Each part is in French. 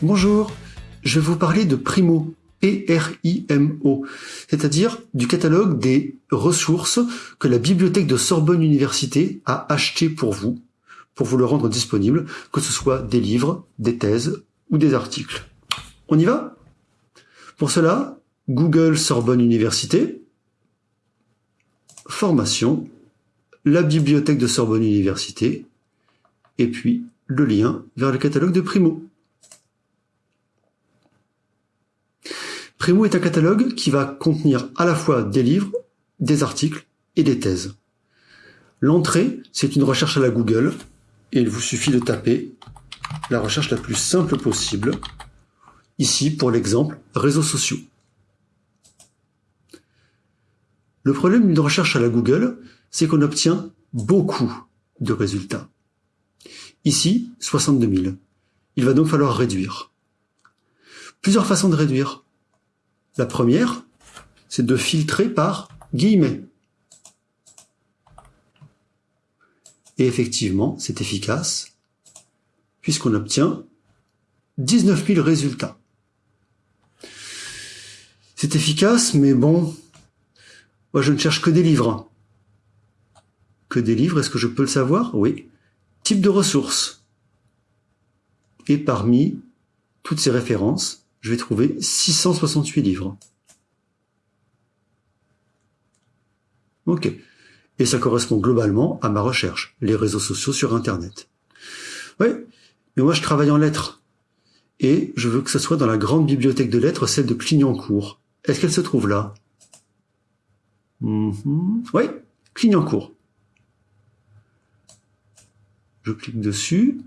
Bonjour, je vais vous parler de Primo, P-R-I-M-O, c'est-à-dire du catalogue des ressources que la bibliothèque de Sorbonne Université a acheté pour vous, pour vous le rendre disponible, que ce soit des livres, des thèses ou des articles. On y va? Pour cela, Google Sorbonne Université, formation, la bibliothèque de Sorbonne Université, et puis le lien vers le catalogue de Primo. Primo est un catalogue qui va contenir à la fois des livres, des articles et des thèses. L'entrée, c'est une recherche à la Google, et il vous suffit de taper la recherche la plus simple possible. Ici, pour l'exemple, réseaux sociaux. Le problème d'une recherche à la Google, c'est qu'on obtient beaucoup de résultats. Ici, 62 000. Il va donc falloir réduire. Plusieurs façons de réduire. La première, c'est de filtrer par guillemets. Et effectivement, c'est efficace, puisqu'on obtient 19 000 résultats. C'est efficace, mais bon, moi je ne cherche que des livres. Que des livres, est-ce que je peux le savoir? Oui. Type de ressources. Et parmi toutes ces références, je vais trouver 668 livres. Ok. Et ça correspond globalement à ma recherche, les réseaux sociaux sur Internet. Oui, mais moi je travaille en lettres. Et je veux que ce soit dans la grande bibliothèque de lettres, celle de Clignancourt. Est-ce qu'elle se trouve là? Mm-hmm. Oui, Clignancourt. Je clique dessus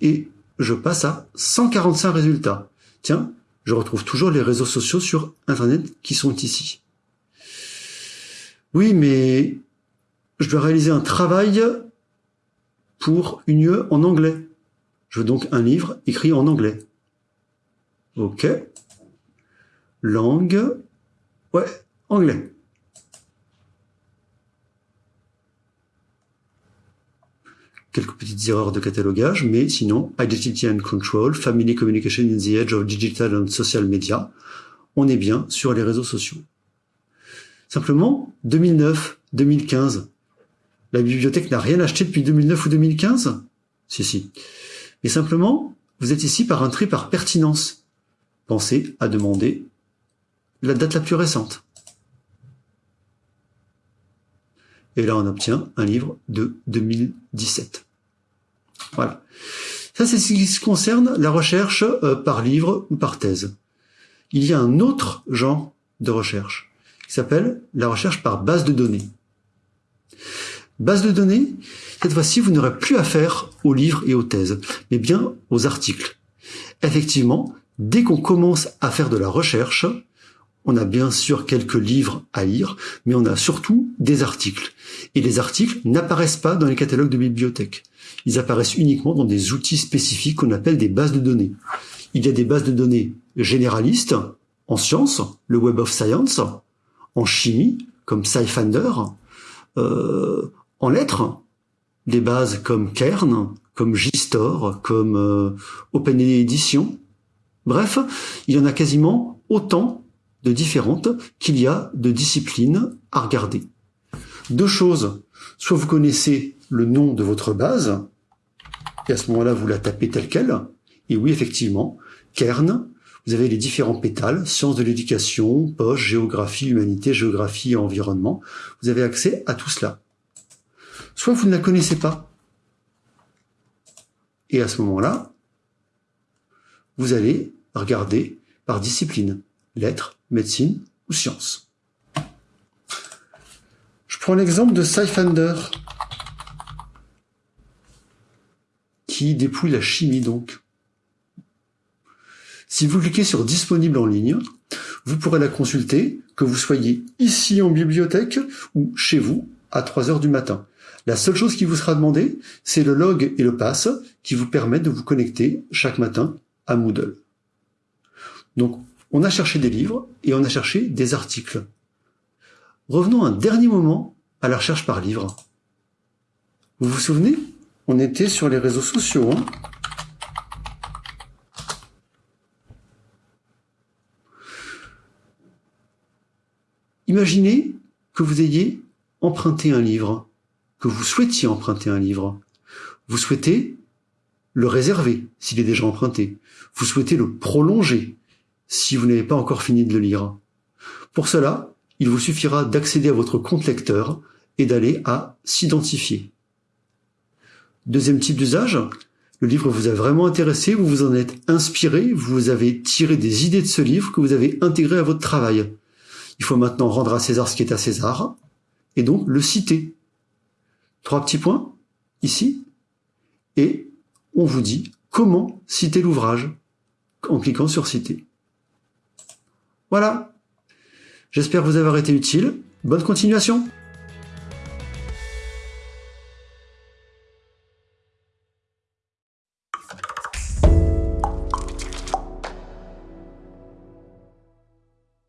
et je passe à 145 résultats. Tiens, je retrouve toujours les réseaux sociaux sur Internet qui sont ici. Oui, mais je dois réaliser un travail pour une UE en anglais. Je veux donc un livre écrit en anglais. Ok. Langue. Ouais, anglais. Quelques petites erreurs de catalogage, mais sinon, Identity and Control, Family Communication in the Age of Digital and Social Media, on est bien sur les réseaux sociaux. Simplement, 2009, 2015, la bibliothèque n'a rien acheté depuis 2009 ou 2015 Si, si. Mais simplement, vous êtes ici par un tri par pertinence. Pensez à demander la date la plus récente. Et là, on obtient un livre de 2017. Voilà. Ça, c'est ce qui concerne la recherche euh, par livre ou par thèse. Il y a un autre genre de recherche qui s'appelle la recherche par base de données. Base de données, cette fois-ci, vous n'aurez plus affaire aux livres et aux thèses, mais bien aux articles. Effectivement, dès qu'on commence à faire de la recherche, on a bien sûr quelques livres à lire, mais on a surtout des articles. Et les articles n'apparaissent pas dans les catalogues de bibliothèques. Ils apparaissent uniquement dans des outils spécifiques qu'on appelle des bases de données. Il y a des bases de données généralistes en sciences, le Web of Science, en chimie, comme SciFinder, euh, en lettres, des bases comme Kern, comme JSTOR, comme euh, OpenEdition. Bref, il y en a quasiment autant de différentes qu'il y a de disciplines à regarder. Deux choses, soit vous connaissez le nom de votre base, et à ce moment-là, vous la tapez telle qu'elle, et oui, effectivement, Kern, vous avez les différents pétales, sciences de l'éducation, poche, géographie, humanité, géographie et environnement. Vous avez accès à tout cela. Soit vous ne la connaissez pas, et à ce moment-là, vous allez regarder par discipline, lettres, médecine ou sciences. Prends l'exemple de Scifinder, qui dépouille la chimie donc. Si vous cliquez sur Disponible en ligne, vous pourrez la consulter, que vous soyez ici en bibliothèque ou chez vous à 3 heures du matin. La seule chose qui vous sera demandée, c'est le log et le pass qui vous permettent de vous connecter chaque matin à Moodle. Donc, on a cherché des livres et on a cherché des articles. revenons un dernier moment à la recherche par livre. Vous vous souvenez? On était sur les réseaux sociaux. Hein Imaginez que vous ayez emprunté un livre, que vous souhaitiez emprunter un livre. Vous souhaitez le réserver s'il est déjà emprunté. Vous souhaitez le prolonger si vous n'avez pas encore fini de le lire. Pour cela, il vous suffira d'accéder à votre compte lecteur et d'aller à s'identifier. Deuxième type d'usage, le livre vous a vraiment intéressé, vous vous en êtes inspiré, vous avez tiré des idées de ce livre que vous avez intégré à votre travail. Il faut maintenant rendre à César ce qui est à César, et donc le citer. Trois petits points, ici, et on vous dit comment citer l'ouvrage en cliquant sur citer. Voilà. J'espère vous avoir été utile. Bonne continuation